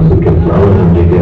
masuk ke selalu menjaga